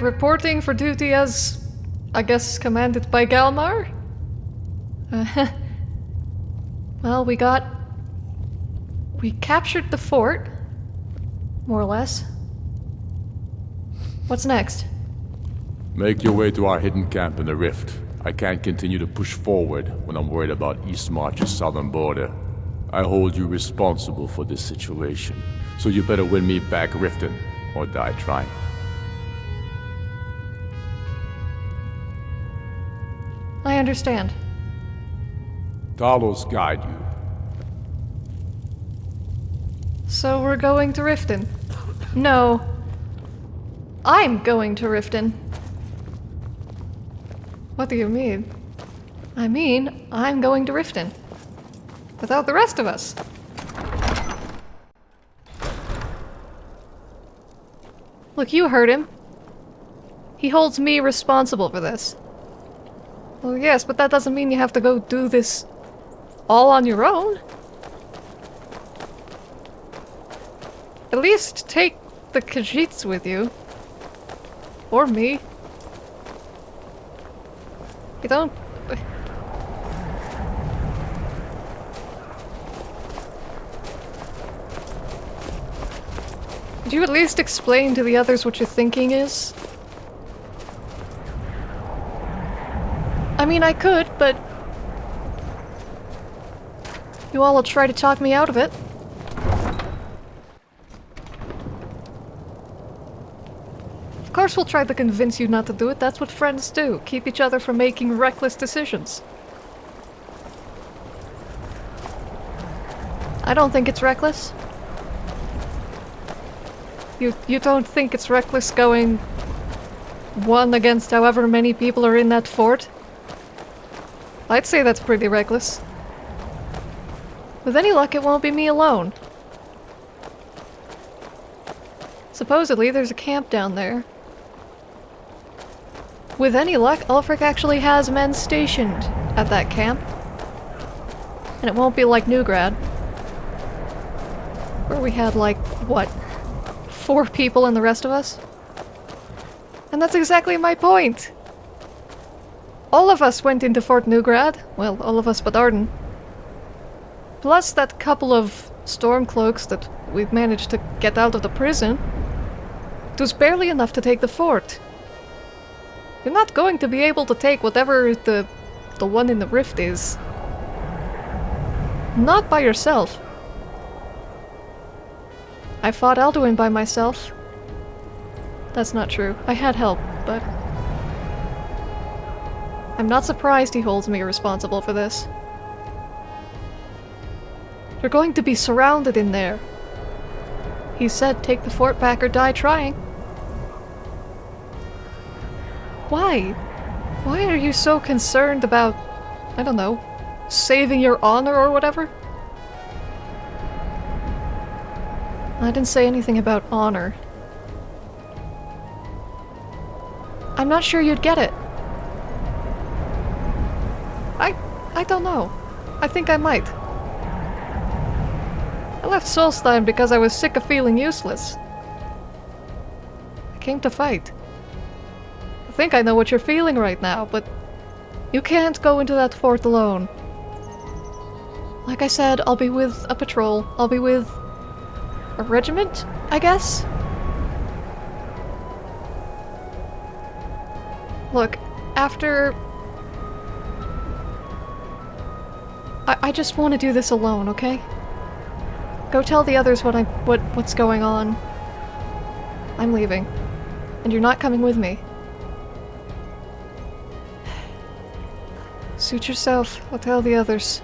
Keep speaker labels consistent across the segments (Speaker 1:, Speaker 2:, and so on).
Speaker 1: Reporting for duty as, I guess, commanded by Galmar? Well, we got... We captured the fort. More or less. What's next?
Speaker 2: Make your way to our hidden camp in the rift. I can't continue to push forward when I'm worried about Eastmarch's southern border. I hold you responsible for this situation, so you better win me back Riften, or die trying.
Speaker 1: I understand.
Speaker 2: Talos guide you.
Speaker 1: So we're going to Riften? No. I'm going to Riften. What do you mean? I mean, I'm going to Riften. Without the rest of us. Look, you heard him. He holds me responsible for this. Well, yes, but that doesn't mean you have to go do this all on your own. At least take the Khajiits with you. Or me. You don't... Could you at least explain to the others what your thinking is? Mean, I could, but... You all will try to talk me out of it. Of course we'll try to convince you not to do it, that's what friends do. Keep each other from making reckless decisions. I don't think it's reckless. You you don't think it's reckless going one against however many people are in that fort? I'd say that's pretty reckless. With any luck, it won't be me alone. Supposedly, there's a camp down there. With any luck, Ulfric actually has men stationed at that camp. And it won't be like Neugrad. Where we had like, what, four people and the rest of us? And that's exactly my point! All of us went into Fort Neugrad. Well, all of us but Arden. Plus that couple of Stormcloaks that we've managed to get out of the prison. It was barely enough to take the fort. You're not going to be able to take whatever the, the one in the rift is. Not by yourself. I fought Alduin by myself. That's not true. I had help, but... I'm not surprised he holds me responsible for this. You're going to be surrounded in there. He said take the fort back or die trying. Why? Why are you so concerned about, I don't know, saving your honor or whatever? I didn't say anything about honor. I'm not sure you'd get it. I... Don't know. I think I might. I left Solstheim because I was sick of feeling useless. I came to fight. I think I know what you're feeling right now, but you can't go into that fort alone. Like I said, I'll be with a patrol. I'll be with a regiment, I guess? Look, after... I, I just want to do this alone, okay? Go tell the others what I what what's going on. I'm leaving. And you're not coming with me. Suit yourself. I'll tell the others.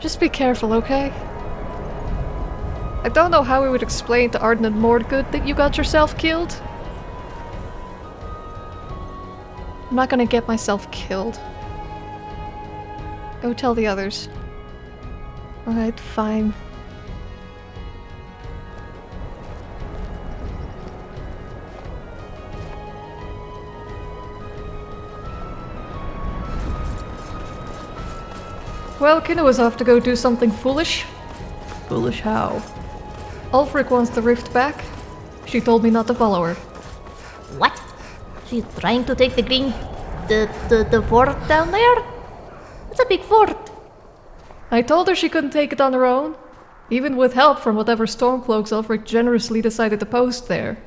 Speaker 1: Just be careful, okay? I don't know how we would explain to Arden and Mordgood that you got yourself killed. I'm not gonna get myself killed. Go tell the others. Alright, fine. Well, Kina was off to go do something foolish. Foolish how? Ulfric wants the rift back. She told me not to follow her.
Speaker 3: What? She's trying to take the green. the, the, the fort down there? It's a big fort.
Speaker 1: I told her she couldn't take it on her own, even with help from whatever Stormcloaks Ulfric generously decided to post there.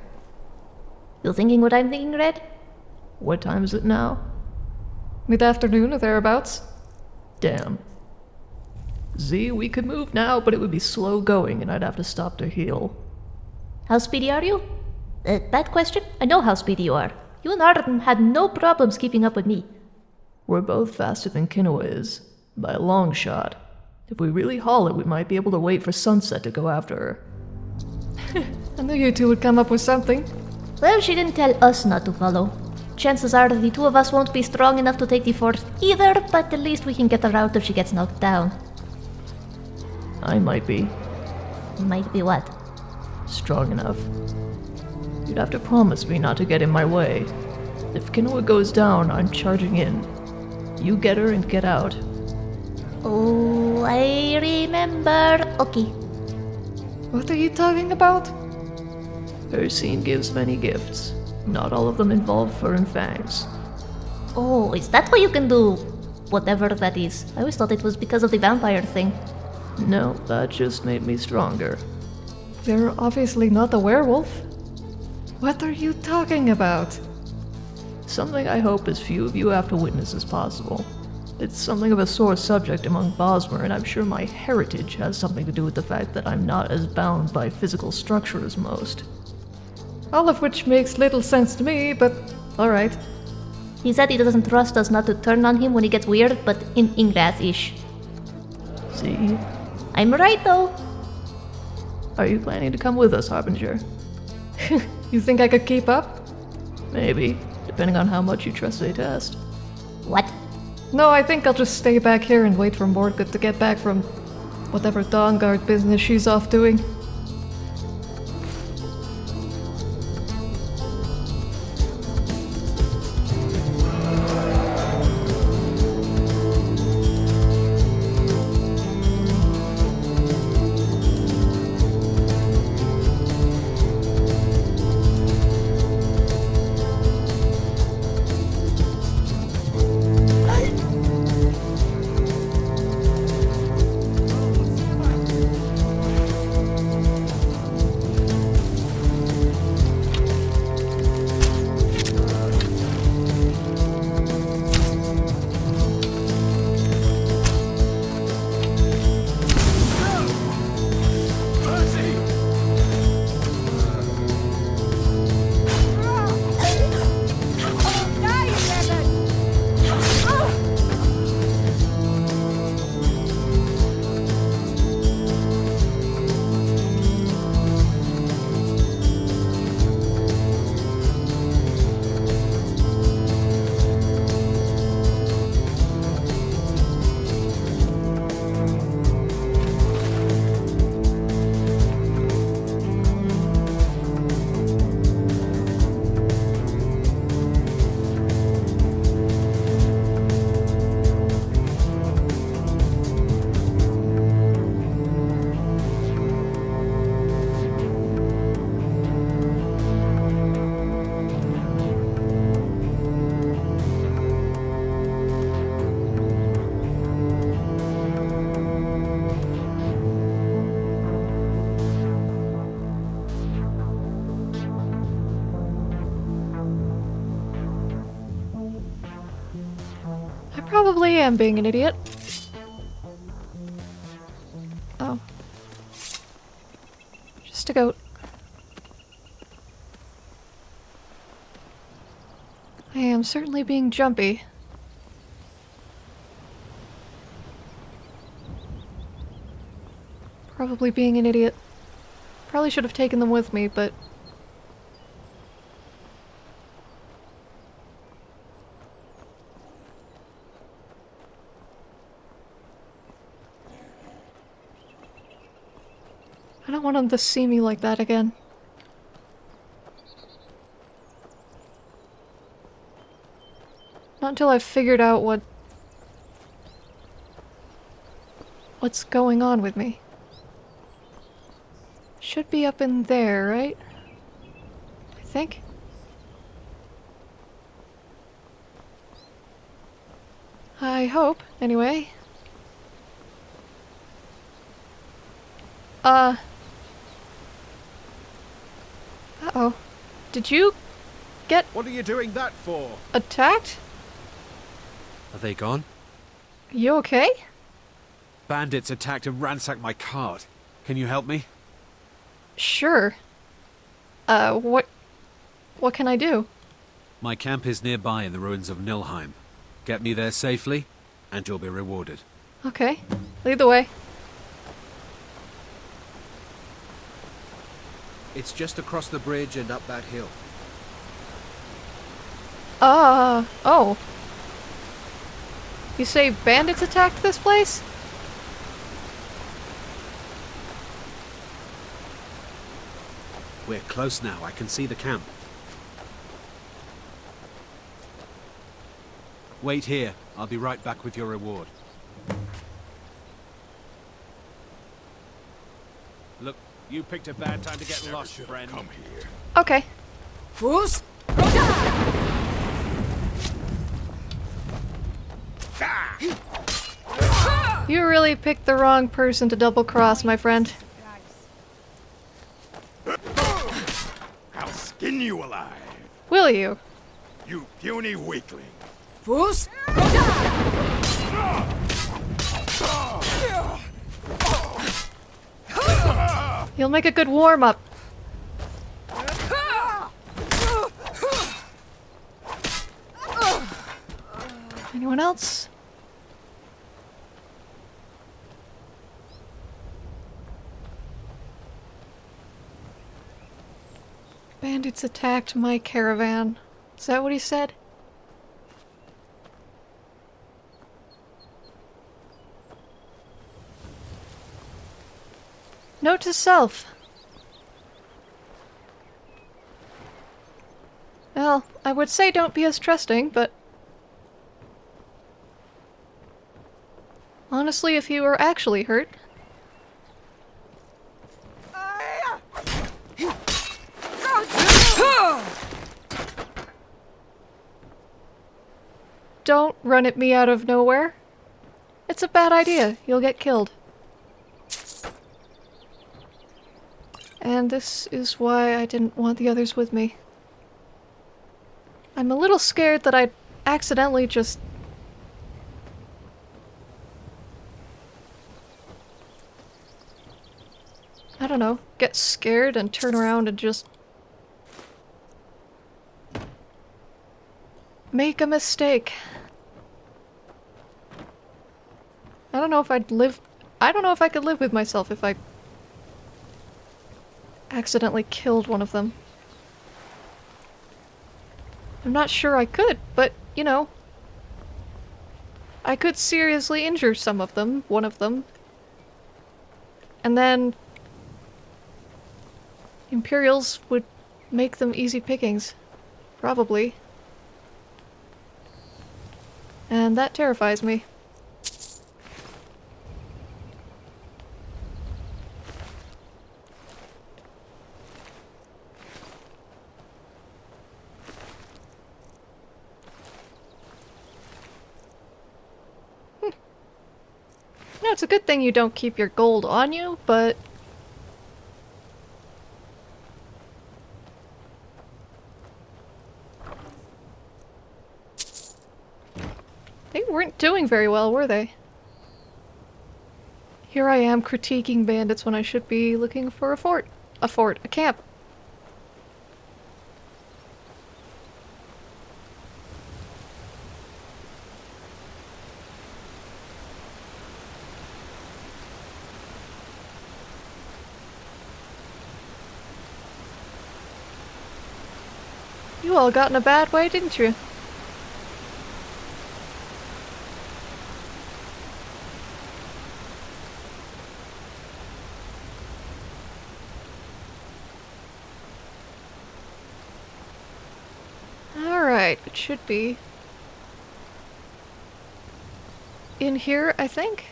Speaker 3: You thinking what I'm thinking, Red?
Speaker 1: What time is it now? Mid afternoon or thereabouts? Damn. Z, we could move now, but it would be slow going and I'd have to stop to heal.
Speaker 3: How speedy are you? Uh, bad question. I know how speedy you are. You and Arden had no problems keeping up with me.
Speaker 1: We're both faster than Kinoa is, by a long shot. If we really haul it, we might be able to wait for sunset to go after her. I knew you two would come up with something.
Speaker 3: Well, she didn't tell us not to follow. Chances are the two of us won't be strong enough to take the fort either, but at least we can get her out if she gets knocked down.
Speaker 1: I might be.
Speaker 3: Might be what?
Speaker 1: Strong enough. You'd have to promise me not to get in my way. If Kinoa goes down, I'm charging in. You get her and get out.
Speaker 3: Oh, I remember. Okay.
Speaker 1: What are you talking about? Hircine gives many gifts. Not all of them involve fur and fangs.
Speaker 3: Oh, is that why you can do whatever that is? I always thought it was because of the vampire thing.
Speaker 1: No, that just made me stronger. They're obviously not a werewolf. What are you talking about? Something I hope as few of you have to witness as possible. It's something of a sore subject among Bosmer, and I'm sure my heritage has something to do with the fact that I'm not as bound by physical structure as most. All of which makes little sense to me, but alright.
Speaker 3: He said he doesn't trust us not to turn on him when he gets weird, but in Ingrath-ish.
Speaker 1: See?
Speaker 3: I'm right though.
Speaker 1: Are you planning to come with us, Harbinger? you think I could keep up? Maybe, depending on how much you trust Zaytest.
Speaker 3: What?
Speaker 1: No, I think I'll just stay back here and wait for Mordgood to get back from whatever Dawnguard business she's off doing. Am being an idiot. Oh. Just a goat. I am certainly being jumpy. Probably being an idiot. Probably should have taken them with me, but to see me like that again. Not until I've figured out what... What's going on with me. Should be up in there, right? I think? I hope, anyway. Uh... Uh oh. Did you get
Speaker 4: What are you doing that for?
Speaker 1: attacked?
Speaker 4: Are they gone?
Speaker 1: You okay?
Speaker 4: Bandits attacked and ransacked my cart. Can you help me?
Speaker 1: Sure. Uh, what. What can I do?
Speaker 4: My camp is nearby in the ruins of Nilheim. Get me there safely, and you'll be rewarded.
Speaker 1: Okay. Lead the way.
Speaker 5: It's just across the bridge and up that hill.
Speaker 1: Uh. Oh. You say bandits attacked this place?
Speaker 4: We're close now. I can see the camp. Wait here. I'll be right back with your reward. Look, you picked a bad time to get lost, friend. Come here.
Speaker 1: Okay.
Speaker 6: Fus?
Speaker 1: You really picked the wrong person to double cross, my friend.
Speaker 7: I'll skin you alive,
Speaker 1: Will you?
Speaker 7: you puny weakling.
Speaker 6: Fus?
Speaker 1: You'll make a good warm up. Anyone else? Bandits attacked my caravan. Is that what he said? Note to self. Well, I would say don't be as trusting, but... Honestly, if you were actually hurt... Don't run at me out of nowhere. It's a bad idea. You'll get killed. And this is why I didn't want the others with me. I'm a little scared that I'd accidentally just... I don't know, get scared and turn around and just... Make a mistake. I don't know if I'd live... I don't know if I could live with myself if I accidentally killed one of them. I'm not sure I could, but, you know. I could seriously injure some of them, one of them. And then... Imperials would make them easy pickings. Probably. And that terrifies me. No, it's a good thing you don't keep your gold on you, but... They weren't doing very well, were they? Here I am critiquing bandits when I should be looking for a fort. A fort, a camp. All got in a bad way, didn't you? Alright, it should be in here, I think.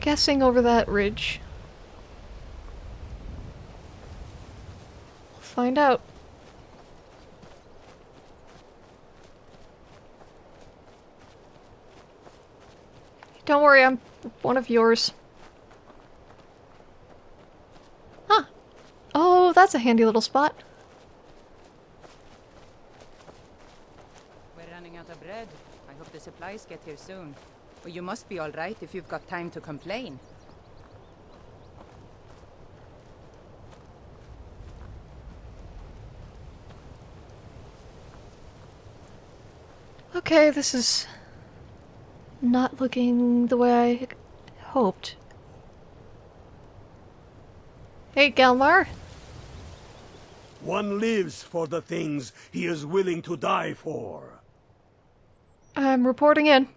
Speaker 1: Guessing over that ridge. find out. Don't worry, I'm one of yours. Huh. Oh, that's a handy little spot.
Speaker 6: We're running out of bread. I hope the supplies get here soon. Well, you must be alright if you've got time to complain.
Speaker 1: Okay, this is not looking the way I hoped. Hey, Galmar.
Speaker 8: One lives for the things he is willing to die for.
Speaker 1: I'm reporting in.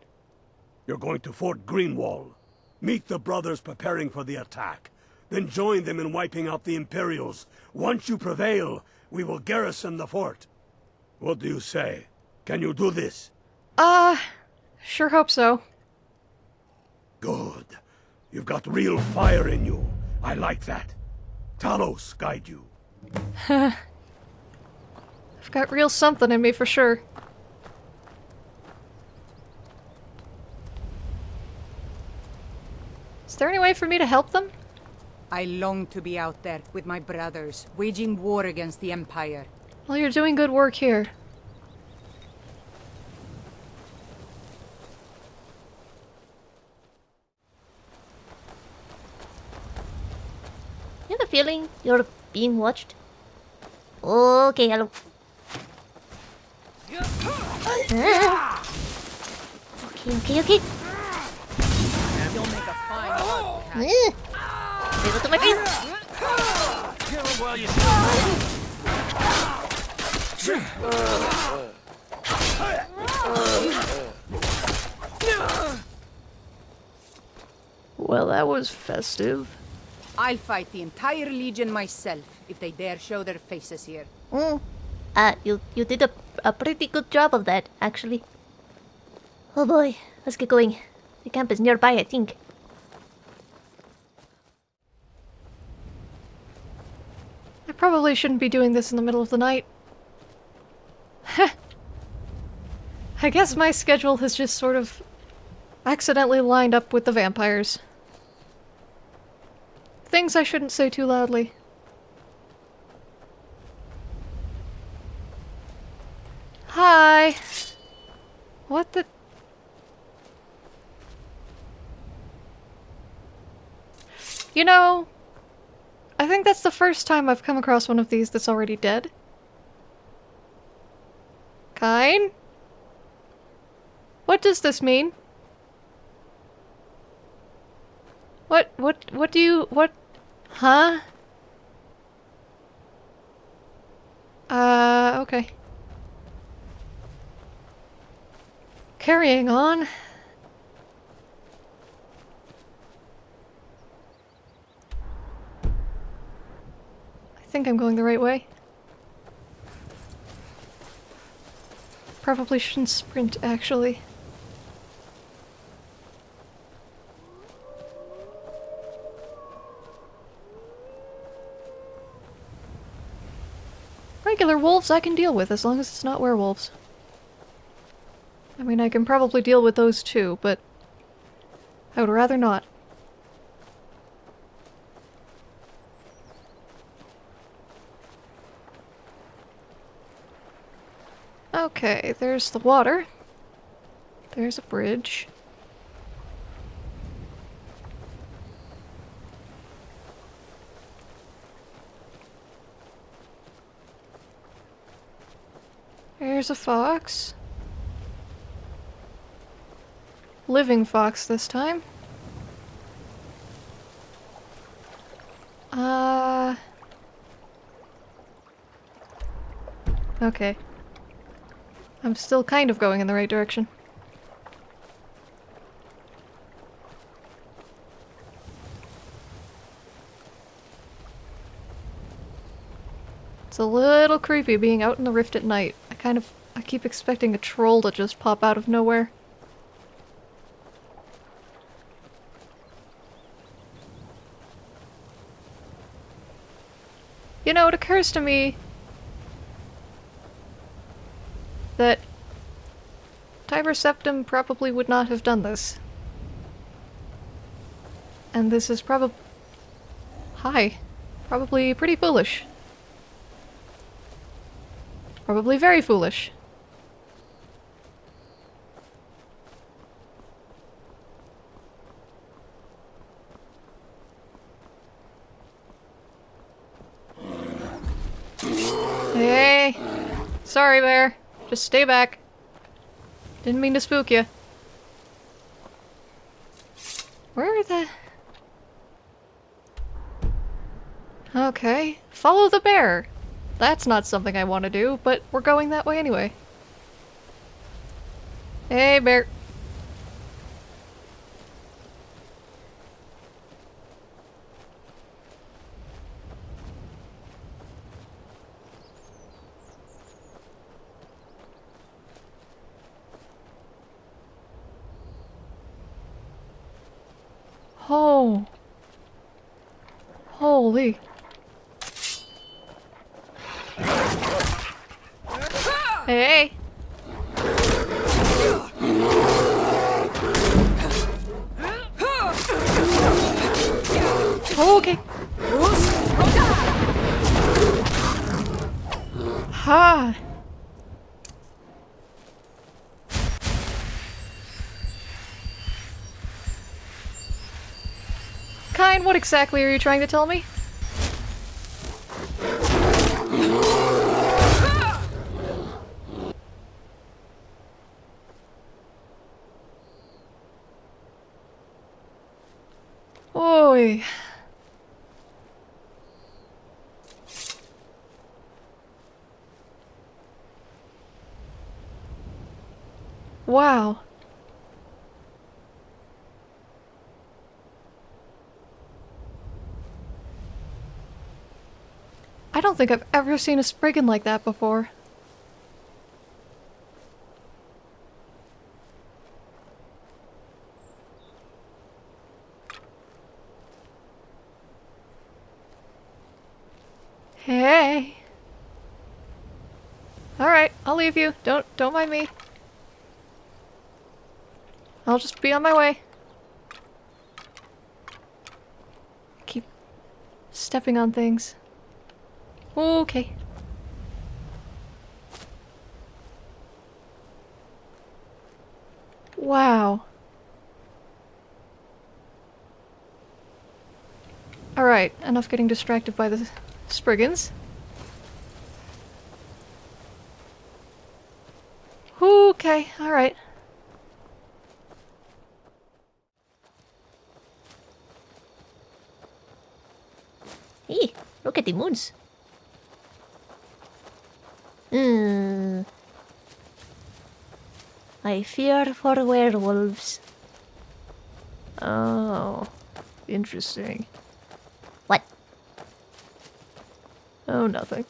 Speaker 8: You're going to Fort Greenwall. Meet the brothers preparing for the attack. Then join them in wiping out the Imperials. Once you prevail, we will garrison the fort. What do you say? Can you do this?
Speaker 1: Uh, sure hope so.
Speaker 8: Good. You've got real fire in you. I like that. Talos guide you.
Speaker 1: I've got real something in me for sure. Is there any way for me to help them?
Speaker 6: I long to be out there with my brothers, waging war against the Empire.
Speaker 1: Well, you're doing good work here.
Speaker 3: You have a feeling you're being watched? Okay, hello. Okay, okay, okay.
Speaker 6: You'll make a fine.
Speaker 1: Well, that was festive.
Speaker 6: I'll fight the entire Legion myself if they dare show their faces here.
Speaker 3: Mm. Uh, you you did a, a pretty good job of that, actually. Oh boy, let's get going. The camp is nearby, I think.
Speaker 1: I probably shouldn't be doing this in the middle of the night. I guess my schedule has just sort of accidentally lined up with the vampires. Things I shouldn't say too loudly. Hi! What the... You know, I think that's the first time I've come across one of these that's already dead. Kyne? What does this mean? What, what, what do you, what, huh? Uh, okay. Carrying on. I think I'm going the right way. Probably shouldn't sprint, actually. Regular wolves I can deal with as long as it's not werewolves. I mean, I can probably deal with those too, but I would rather not. Okay, there's the water. There's a bridge. There's a fox. Living fox this time. Uh... Okay. I'm still kind of going in the right direction. It's a little creepy being out in the rift at night. Kind of... I keep expecting a troll to just pop out of nowhere. You know, it occurs to me that Tiber Septim probably would not have done this. And this is probably... Hi. Probably pretty foolish. Probably very foolish. Hey! Sorry, bear. Just stay back. Didn't mean to spook you. Where are the... Okay. Follow the bear! That's not something I want to do, but we're going that way anyway. Hey, bear. Oh. Holy. Hey. Okay. Ha. Kyne, what exactly are you trying to tell me? Oi. Wow. Think I've ever seen a Spriggan like that before. Hey. Alright, I'll leave you. Don't don't mind me. I'll just be on my way. Keep stepping on things. Okay. Wow. Alright, enough getting distracted by the Spriggans. Okay, alright.
Speaker 3: Hey, look at the moons. Hmm. I fear for werewolves.
Speaker 1: Oh, interesting.
Speaker 3: What?
Speaker 1: Oh, nothing.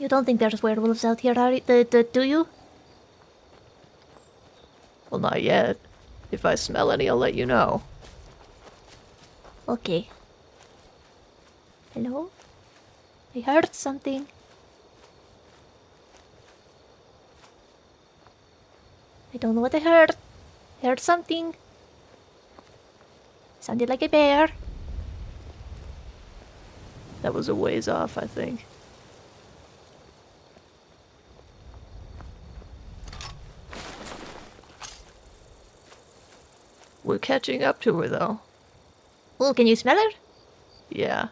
Speaker 3: You don't think there's werewolves out here, are you? D- d- do you?
Speaker 1: Well, not yet. If I smell any, I'll let you know.
Speaker 3: Okay. Hello? I heard something. I don't know what I heard. I heard something. Sounded like a bear.
Speaker 1: That was a ways off, I think. We're catching up to her, though.
Speaker 3: Oh, can you smell her?
Speaker 1: Yeah.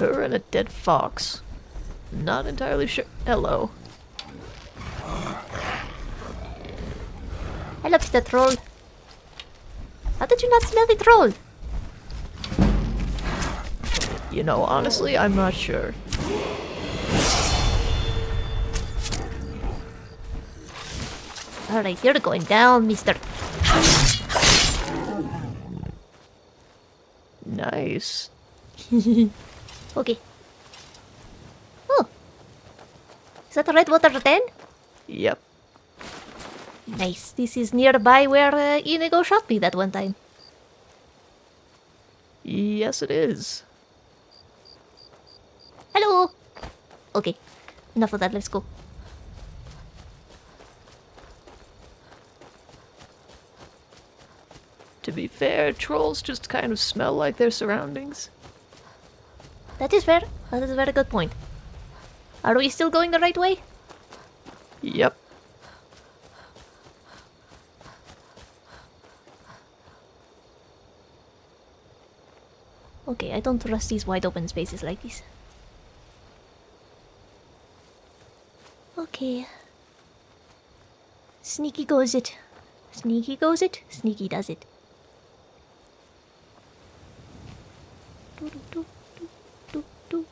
Speaker 1: Her and a dead fox. Not entirely sure. Hello.
Speaker 3: I love Mr. Troll. How did you not smell the troll?
Speaker 1: You know, honestly, I'm not sure.
Speaker 3: Alright, you're going down, Mr.
Speaker 1: Nice.
Speaker 3: Okay. Oh. Is that red water then?
Speaker 1: Yep.
Speaker 3: Nice. This is nearby where uh, Inigo shot me that one time.
Speaker 1: Yes, it is.
Speaker 3: Hello! Okay. Enough of that. Let's go.
Speaker 9: To be fair, trolls just kind of smell like their surroundings.
Speaker 3: That is fair. That is a very good point. Are we still going the right way?
Speaker 9: Yep.
Speaker 3: Okay, I don't trust these wide open spaces like this. Okay. Sneaky goes it. Sneaky goes it. Sneaky does it. Do, do, do, do.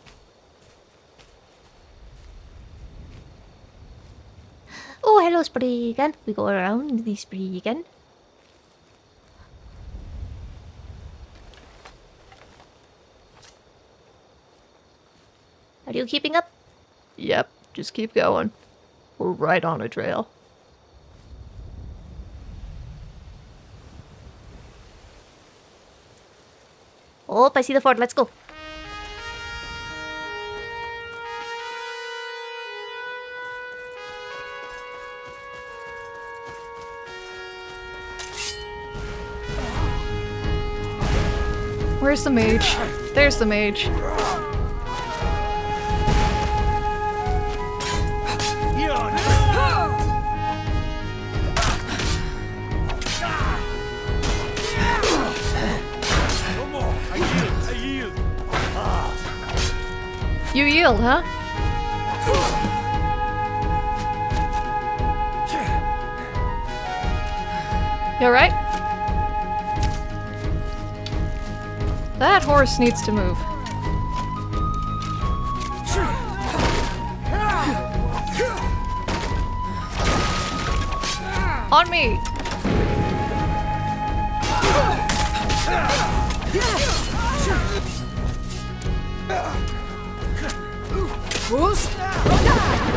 Speaker 3: Hello, Spriggan. We go around the Spriggan. Are you keeping up?
Speaker 9: Yep, just keep going. We're right on a trail.
Speaker 3: Oh, I see the fort. Let's go.
Speaker 9: Where's the mage? There's the mage. You yield, huh? You alright? That horse needs to move. On me!
Speaker 6: Send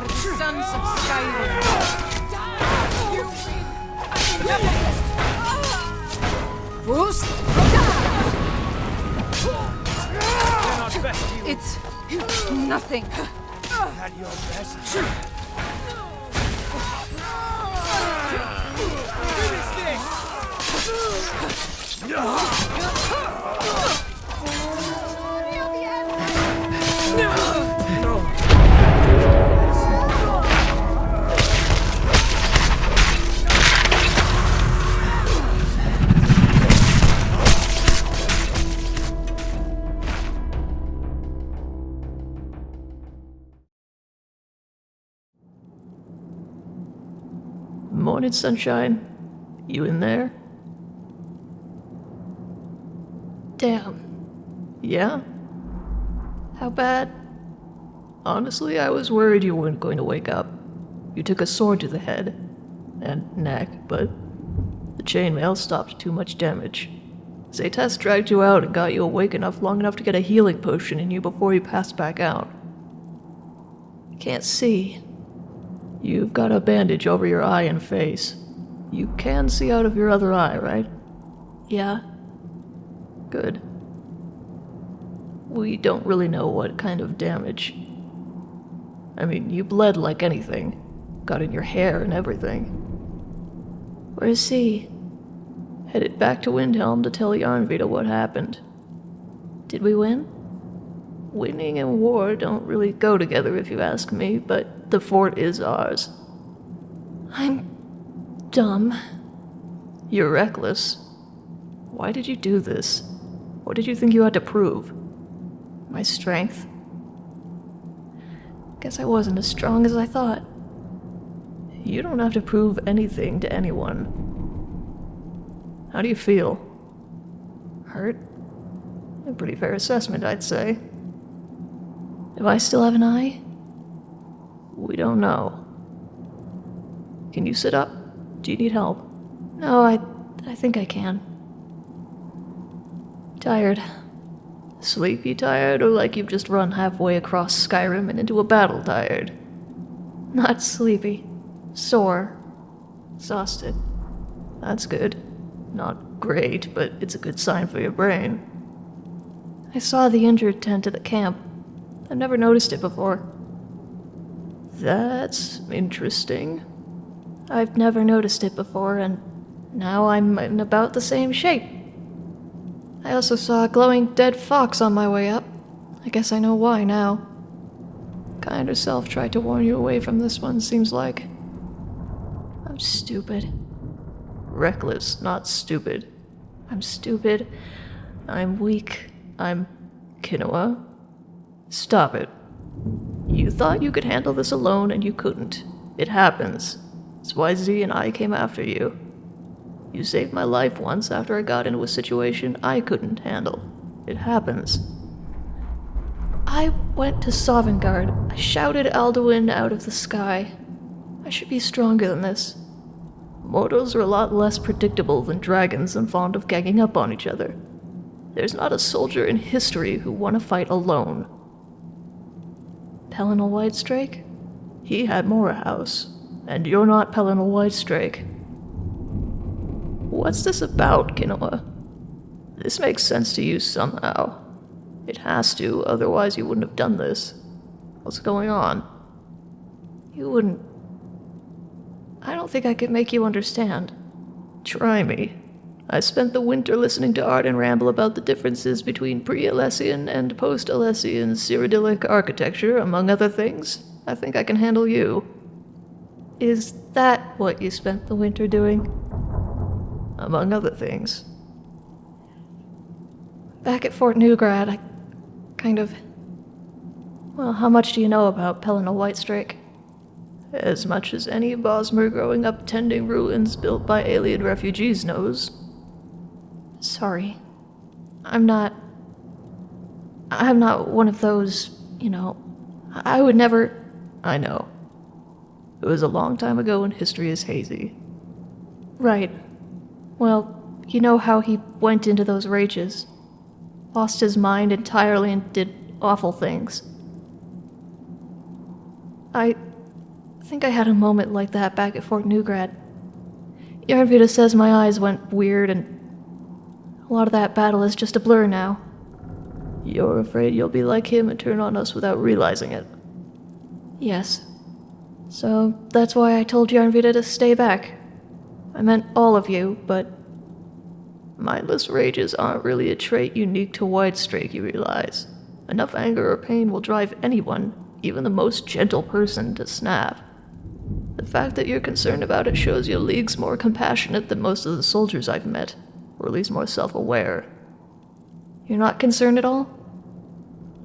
Speaker 6: For the sons of Skyrim. It's nothing.
Speaker 9: Sunshine. You in there? Damn. Yeah? How bad? Honestly, I was worried you weren't going to wake up. You took a sword to the head and neck, but the chainmail stopped too much damage. Zaytas dragged you out and got you awake enough long enough to get a healing potion in you before you passed back out. Can't see. You've got a bandage over your eye and face. You can see out of your other eye, right? Yeah. Good. We don't really know what kind of damage. I mean, you bled like anything. Got in your hair and everything. Where's he? Headed back to Windhelm to tell Yarnvita what happened. Did we win? Winning and war don't really go together if you ask me, but the fort is ours. I'm dumb. You're reckless. Why did you do this? What did you think you had to prove? My strength? Guess I wasn't as strong as I thought. You don't have to prove anything to anyone. How do you feel? Hurt? A pretty fair assessment, I'd say. Do I still have an eye? We don't know. Can you sit up? Do you need help? No, I I think I can. Tired. Sleepy tired, or like you've just run halfway across Skyrim and into a battle tired? Not sleepy. Sore. Exhausted. That's good. Not great, but it's a good sign for your brain. I saw the injured tent at the camp. I've never noticed it before. That's interesting. I've never noticed it before, and now I'm in about the same shape. I also saw a glowing dead fox on my way up. I guess I know why now. Kyne herself tried to warn you away from this one, seems like. I'm stupid. Reckless, not stupid. I'm stupid. I'm weak. I'm. Kinoa. Stop it. You thought you could handle this alone, and you couldn't. It happens. It's why Z and I came after you. You saved my life once after I got into a situation I couldn't handle. It happens. I went to Sovngarde. I shouted Alduin out of the sky. I should be stronger than this. Mortals are a lot less predictable than dragons and fond of ganging up on each other. There's not a soldier in history who won a fight alone. Pelinal Whitestrake? He had Morihaus, and you're not Pelinal Whitestrake. What's this about, Kinoa? This makes sense to you somehow. It has to, otherwise you wouldn't have done this. What's going on? You wouldn't. I don't think I could make you understand. Try me. I spent the winter listening to Arden ramble about the differences between pre-Alessian and post-Alessian Cyrodiilic architecture, among other things. I think I can handle you. Is that what you spent the winter doing? among other things. Back at Fort Neugrad, I kind of. Well, how much do you know about Pelinal Whitestrake? As much as any Bosmer growing up tending ruins built by alien refugees knows. Sorry. I'm not. I'm not one of those, you know. I would never. I know. It was a long time ago and history is hazy. Right. Well, you know how he went into those rages. Lost his mind entirely and did awful things. I think I had a moment like that back at Fort Neugrad. Yarnvita says my eyes went weird and a lot of that battle is just a blur now. You're afraid you'll be like him and turn on us without realizing it. Yes. So that's why I told Yarnvita to stay back. I meant all of you, but mindless rages aren't really a trait unique to White Whitestrake, you realize. Enough anger or pain will drive anyone, even the most gentle person, to snap. The fact that you're concerned about it shows your league's more compassionate than most of the soldiers I've met, or at least more self aware. You're not concerned at all?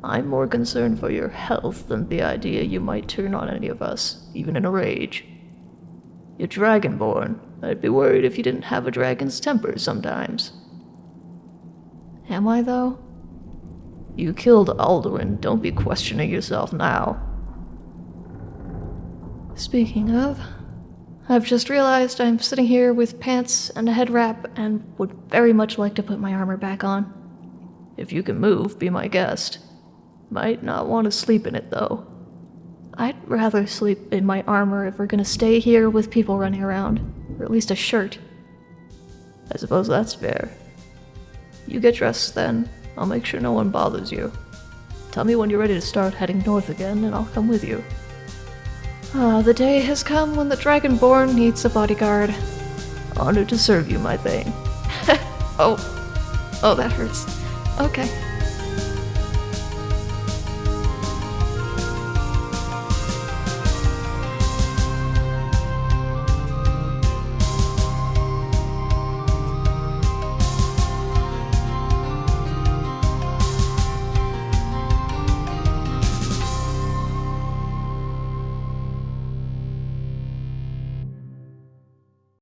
Speaker 9: I'm more concerned for your health than the idea you might turn on any of us, even in a rage. You're dragonborn. I'd be worried if you didn't have a dragon's temper sometimes. Am I, though? You killed Alduin. Don't be questioning yourself now. Speaking of, I've just realized I'm sitting here with pants and a head wrap and would very much like to put my armor back on. If you can move, be my guest. Might not want to sleep in it, though. I'd rather sleep in my armor if we're gonna stay here with people running around. Or at least a shirt. I suppose that's fair. You get dressed then. I'll make sure no one bothers you. Tell me when you're ready to start heading north again, and I'll come with you. Ah, the day has come when the Dragonborn needs a bodyguard. Honored to serve you, my thane. oh. Oh, that hurts. Okay.